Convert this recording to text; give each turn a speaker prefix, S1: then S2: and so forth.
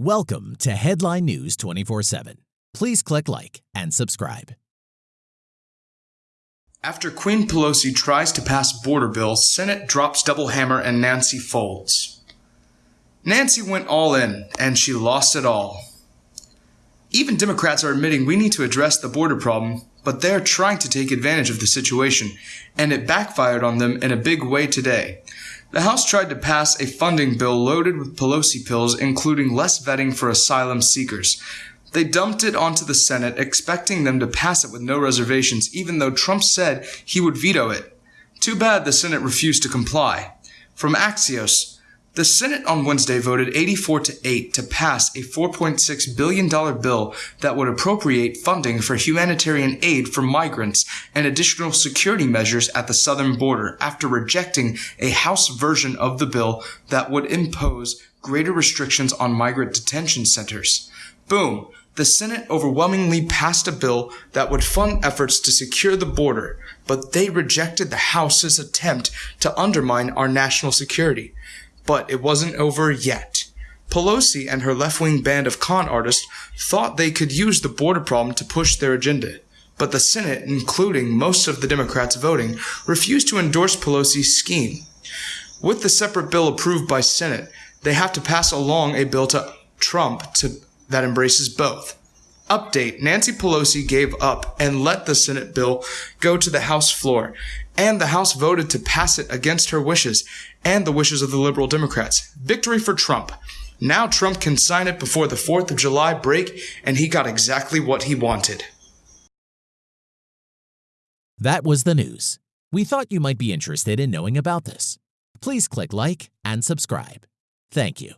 S1: Welcome to Headline News 24 7. Please click like and subscribe.
S2: After Queen Pelosi tries to pass border bill, Senate drops double hammer and Nancy folds. Nancy went all in, and she lost it all. Even Democrats are admitting we need to address the border problem, but they're trying to take advantage of the situation, and it backfired on them in a big way today. The House tried to pass a funding bill loaded with Pelosi pills, including less vetting for asylum seekers. They dumped it onto the Senate, expecting them to pass it with no reservations, even though Trump said he would veto it. Too bad the Senate refused to comply. From Axios, the Senate on Wednesday voted 84 to 8 to pass a $4.6 billion bill that would appropriate funding for humanitarian aid for migrants and additional security measures at the southern border after rejecting a House version of the bill that would impose greater restrictions on migrant detention centers. Boom! The Senate overwhelmingly passed a bill that would fund efforts to secure the border, but they rejected the House's attempt to undermine our national security. But it wasn't over yet. Pelosi and her left wing band of con artists thought they could use the border problem to push their agenda. But the Senate, including most of the Democrats voting, refused to endorse Pelosi's scheme. With the separate bill approved by Senate, they have to pass along a bill to Trump to, that embraces both. Update Nancy Pelosi gave up and let the Senate bill go to the House floor, and the House voted to pass it against her wishes and the wishes of the liberal Democrats. Victory for Trump. Now Trump can sign it before the 4th of July break, and he got exactly what he wanted.
S1: That was the news. We thought you might be interested in knowing about this. Please click like and subscribe. Thank you.